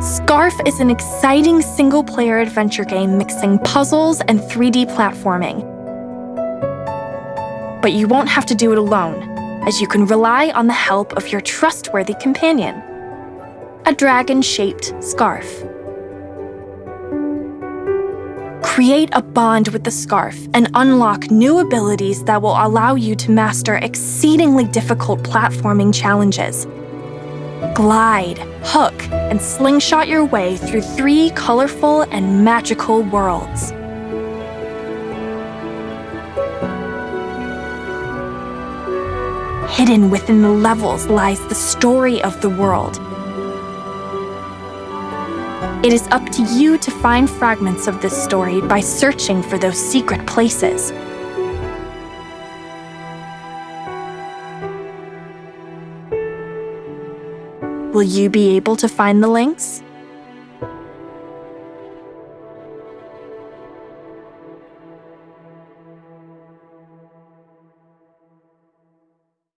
Scarf is an exciting single-player adventure game mixing puzzles and 3D platforming. But you won't have to do it alone, as you can rely on the help of your trustworthy companion, a dragon-shaped scarf. Create a bond with the scarf and unlock new abilities that will allow you to master exceedingly difficult platforming challenges. Glide, hook, and slingshot your way through three colorful and magical worlds. Hidden within the levels lies the story of the world, it is up to you to find fragments of this story by searching for those secret places. Will you be able to find the links?